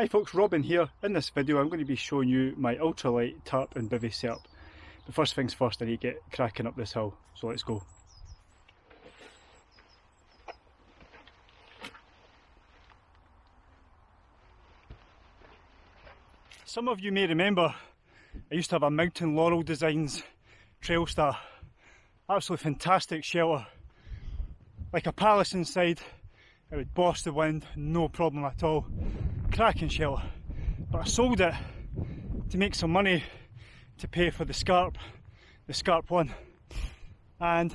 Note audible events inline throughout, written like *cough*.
Hi folks, Robin here. In this video I'm going to be showing you my ultralight tarp and bivvy setup. But first things first I need to get cracking up this hill, so let's go. Some of you may remember I used to have a Mountain Laurel Designs Trailstar. Absolutely fantastic shelter. Like a palace inside, it would boss the wind, no problem at all cracking shell, But I sold it to make some money to pay for the Scarp, the Scarp one. And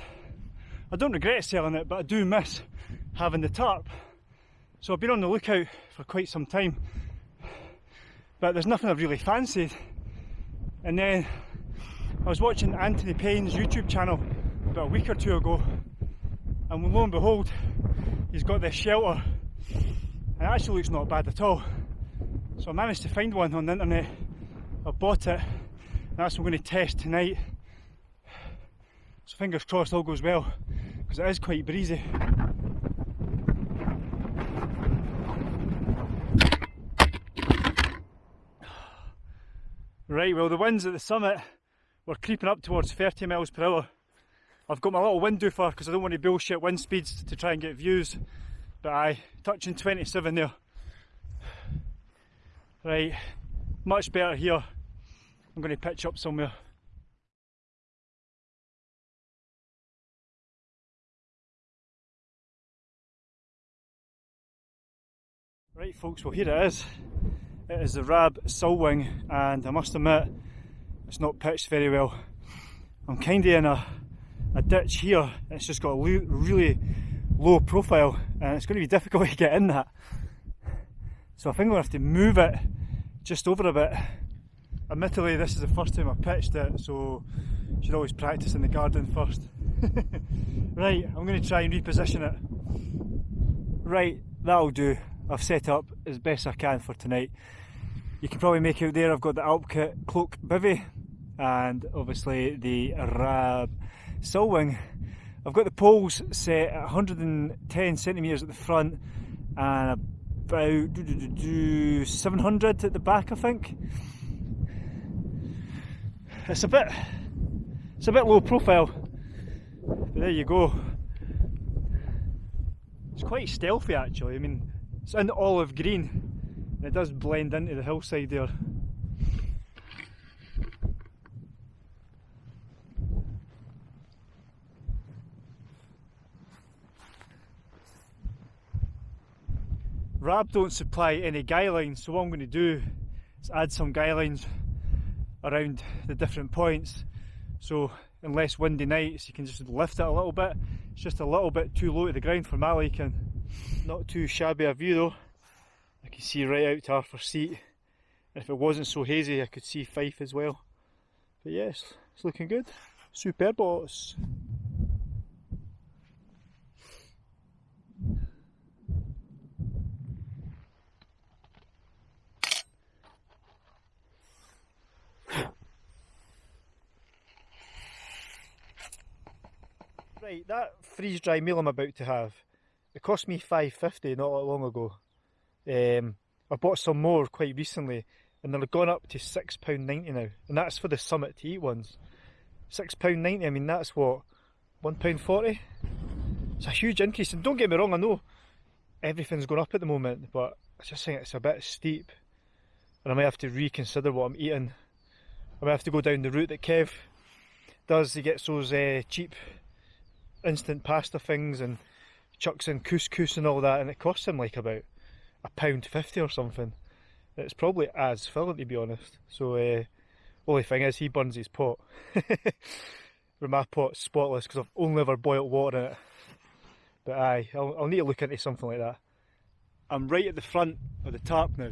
I don't regret selling it, but I do miss having the tarp. So I've been on the lookout for quite some time, but there's nothing I've really fancied. And then I was watching Anthony Payne's YouTube channel about a week or two ago, and lo and behold, he's got this shelter it actually looks not bad at all. So I managed to find one on the internet. I bought it. That's what I'm going to test tonight. So fingers crossed all goes well because it is quite breezy. Right, well the winds at the summit were creeping up towards 30 miles per hour. I've got my little wind doofer because I don't want to bullshit wind speeds to try and get views. But aye, touching 27 there. Right, much better here. I'm going to pitch up somewhere. Right folks, well here it is. It is the Rab Sulwing and I must admit it's not pitched very well. I'm kinda in a, a ditch here, it's just got a really low profile and it's going to be difficult *laughs* to get in that. So I think I'm going to have to move it just over a bit. Admittedly this is the first time I've pitched it so you should always practice in the garden first. *laughs* right, I'm going to try and reposition it. Right, that'll do. I've set up as best I can for tonight. You can probably make out there I've got the Alpkit cloak Bivy and obviously the Rab Sulwing I've got the poles set at 110 centimetres at the front and about 700 at the back I think. It's a bit it's a bit low profile but there you go. It's quite stealthy actually, I mean it's in olive green and it does blend into the hillside there. Rab don't supply any guy lines, so what I'm going to do is add some guy lines around the different points. So in less windy nights you can just lift it a little bit. It's just a little bit too low to the ground for my liking. Not too shabby a view though. I can see right out to Arthur Seat. If it wasn't so hazy I could see Fife as well. But yes, it's looking good. Superb boss. Right, that freeze dry meal I'm about to have, it cost me 5.50 not that long ago. Um, I bought some more quite recently and they're gone up to £6.90 now. And that's for the Summit to Eat ones. £6.90, I mean that's what, £1.40? It's a huge increase and don't get me wrong, I know everything's going up at the moment but I just think it's a bit steep and I might have to reconsider what I'm eating. I might have to go down the route that Kev does, he gets those uh, cheap instant pasta things and chucks in couscous and all that and it costs him like about a pound fifty or something. It's probably as filling to be honest. So uh, only thing is he burns his pot. But *laughs* my pot's spotless because I've only ever boiled water in it. But aye, I'll, I'll need to look into something like that. I'm right at the front of the tarp now.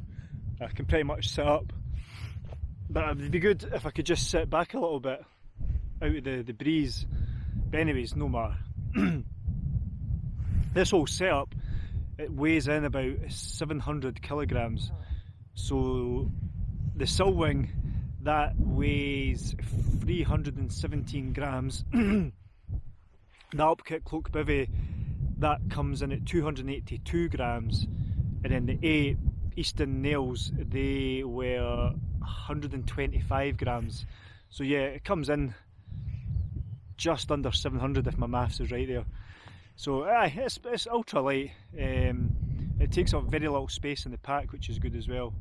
I can pretty much sit up. But it would be good if I could just sit back a little bit out of the, the breeze but anyways, no matter. this whole setup, it weighs in about 700 kilograms. So the Sulwing, that weighs 317 grams. *clears throat* the Alpkit Cloak Bivy, that comes in at 282 grams. And then the 8 Easton nails, they were 125 grams. So yeah, it comes in just under 700 if my maths is right there. So aye, it's, it's ultra light. Um, it takes up very little space in the pack, which is good as well.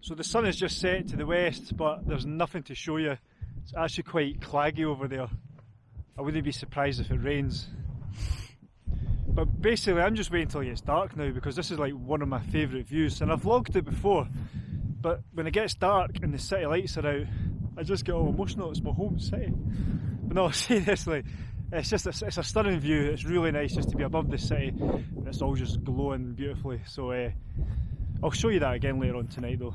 So the sun has just set to the west, but there's nothing to show you. It's actually quite claggy over there. I wouldn't be surprised if it rains. But basically I'm just waiting until it gets dark now because this is like one of my favourite views and I've vlogged it before but when it gets dark and the city lights are out I just get all emotional, it's my home city. But no, *laughs* seriously, it's just a, it's a stunning view, it's really nice just to be above the city it's all just glowing beautifully so uh, I'll show you that again later on tonight though.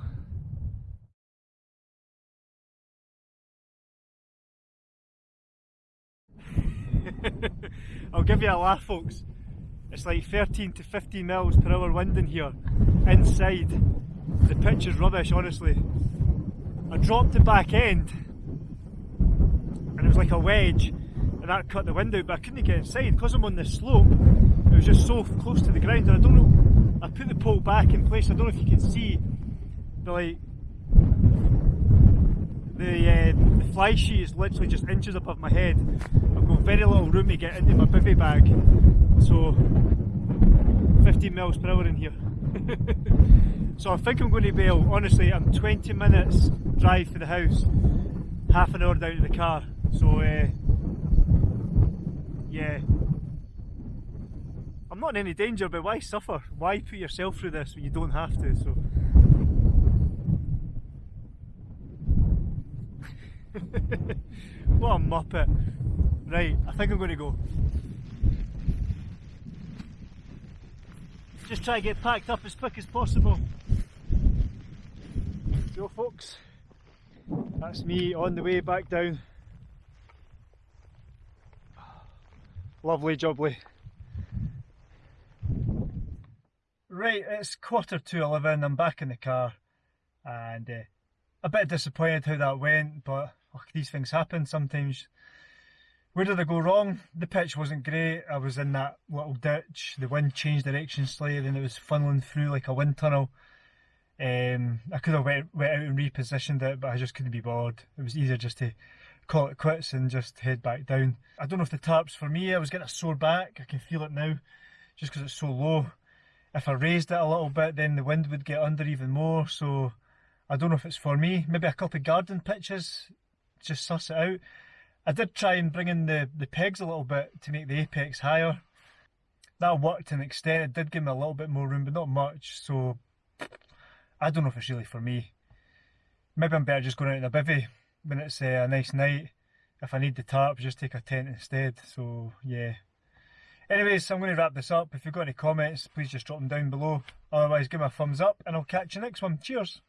*laughs* I'll give you a laugh folks. It's like 13 to 15 miles per hour wind in here, inside. The pitch is rubbish, honestly. I dropped the back end, and it was like a wedge, and that cut the wind out, but I couldn't get inside. Because I'm on this slope, it was just so close to the ground, and I don't know, I put the pole back in place, I don't know if you can see, but like, the, uh, the fly sheet is literally just inches above my head. I've got very little room to get into my bivy bag. So 15 miles per hour in here. *laughs* so I think I'm going to bail. Honestly, I'm 20 minutes drive for the house, half an hour down to the car. So uh, yeah, I'm not in any danger, but why suffer? Why put yourself through this when you don't have to? So. *laughs* what a muppet. Right, I think I'm going to go. Just try to get packed up as quick as possible. So folks, that's me on the way back down. Lovely jubbly. Right, it's quarter to eleven, I'm back in the car and uh, a bit disappointed how that went, but oh, these things happen sometimes. Where did I go wrong? The pitch wasn't great. I was in that little ditch. The wind changed direction slightly and it was funneling through like a wind tunnel. Um, I could have went, went out and repositioned it, but I just couldn't be bothered. It was easier just to call it quits and just head back down. I don't know if the tarp's for me. I was getting a sore back. I can feel it now just because it's so low. If I raised it a little bit, then the wind would get under even more. So I don't know if it's for me. Maybe a couple of garden pitches, just suss it out. I did try and bring in the, the pegs a little bit to make the apex higher. That worked to an extent, it did give me a little bit more room, but not much, so I don't know if it's really for me. Maybe I'm better just going out in a bivvy when it's uh, a nice night. If I need the tarp, just take a tent instead, so yeah. Anyways, I'm going to wrap this up. If you've got any comments, please just drop them down below. Otherwise, give me a thumbs up and I'll catch you next one. Cheers!